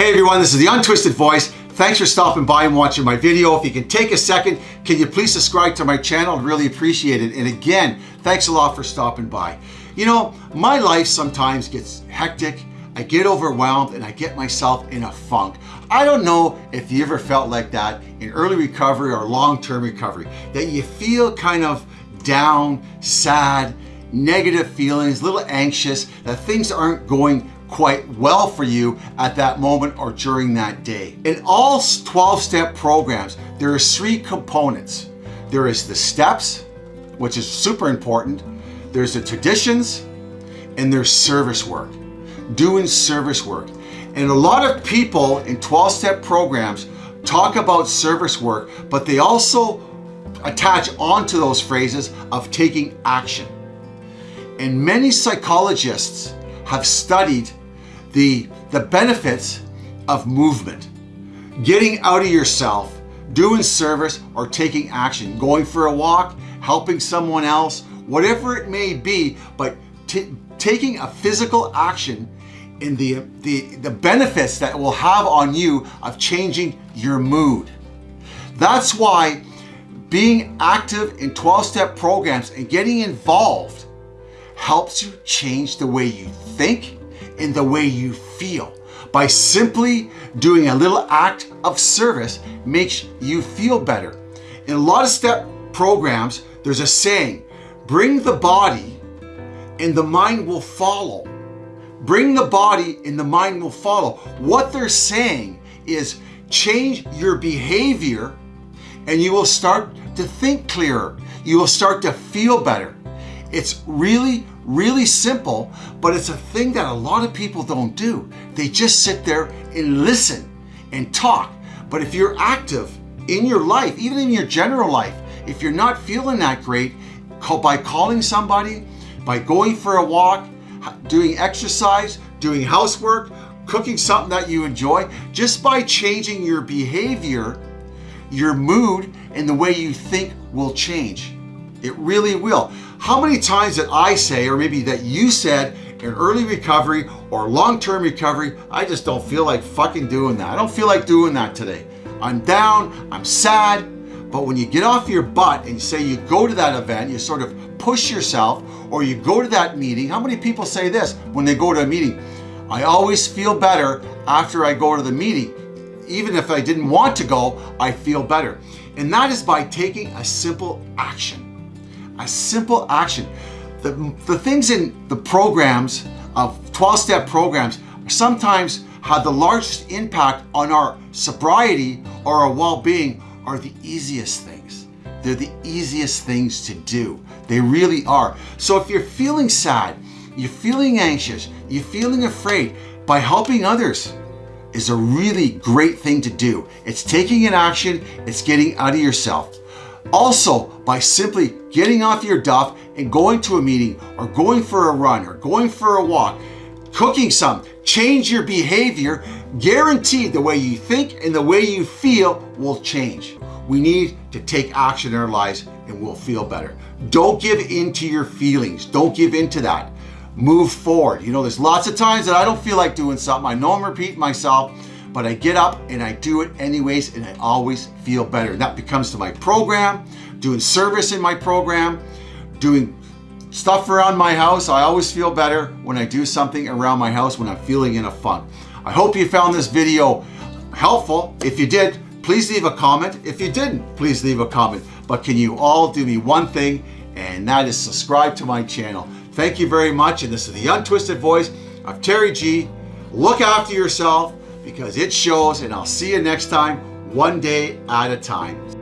Hey everyone, this is the Untwisted Voice. Thanks for stopping by and watching my video. If you can take a second, can you please subscribe to my channel? I'd really appreciate it. And again, thanks a lot for stopping by. You know, my life sometimes gets hectic, I get overwhelmed, and I get myself in a funk. I don't know if you ever felt like that in early recovery or long-term recovery, that you feel kind of down, sad, negative feelings, a little anxious, that things aren't going quite well for you at that moment or during that day. In all 12-step programs, there are three components. There is the steps, which is super important. There's the traditions, and there's service work, doing service work. And a lot of people in 12-step programs talk about service work, but they also attach onto those phrases of taking action. And many psychologists have studied the, the benefits of movement. Getting out of yourself, doing service or taking action, going for a walk, helping someone else, whatever it may be, but taking a physical action in the, the, the benefits that will have on you of changing your mood. That's why being active in 12-step programs and getting involved helps you change the way you think in the way you feel. By simply doing a little act of service makes you feel better. In a lot of step programs, there's a saying, bring the body and the mind will follow. Bring the body and the mind will follow. What they're saying is change your behavior and you will start to think clearer. You will start to feel better. It's really, really simple, but it's a thing that a lot of people don't do. They just sit there and listen and talk. But if you're active in your life, even in your general life, if you're not feeling that great, by calling somebody, by going for a walk, doing exercise, doing housework, cooking something that you enjoy, just by changing your behavior, your mood and the way you think will change. It really will. How many times did I say, or maybe that you said, in early recovery or long-term recovery, I just don't feel like fucking doing that. I don't feel like doing that today. I'm down, I'm sad, but when you get off your butt and say you go to that event, you sort of push yourself, or you go to that meeting, how many people say this when they go to a meeting? I always feel better after I go to the meeting. Even if I didn't want to go, I feel better. And that is by taking a simple action a simple action. The, the things in the programs of 12-step programs sometimes have the largest impact on our sobriety or our well-being are the easiest things. They're the easiest things to do. They really are. So if you're feeling sad, you're feeling anxious, you're feeling afraid, by helping others is a really great thing to do. It's taking an action, it's getting out of yourself. Also, by simply getting off your duff and going to a meeting or going for a run or going for a walk, cooking some, change your behavior, guaranteed the way you think and the way you feel will change. We need to take action in our lives and we'll feel better. Don't give in to your feelings. Don't give in to that. Move forward. You know, there's lots of times that I don't feel like doing something. I know I'm repeating myself, but I get up and I do it anyways and I always feel better. That becomes to my program, doing service in my program, doing stuff around my house. I always feel better when I do something around my house when I'm feeling in a funk. I hope you found this video helpful. If you did, please leave a comment. If you didn't, please leave a comment. But can you all do me one thing, and that is subscribe to my channel. Thank you very much, and this is the Untwisted Voice of Terry G. Look after yourself, because it shows and I'll see you next time, one day at a time.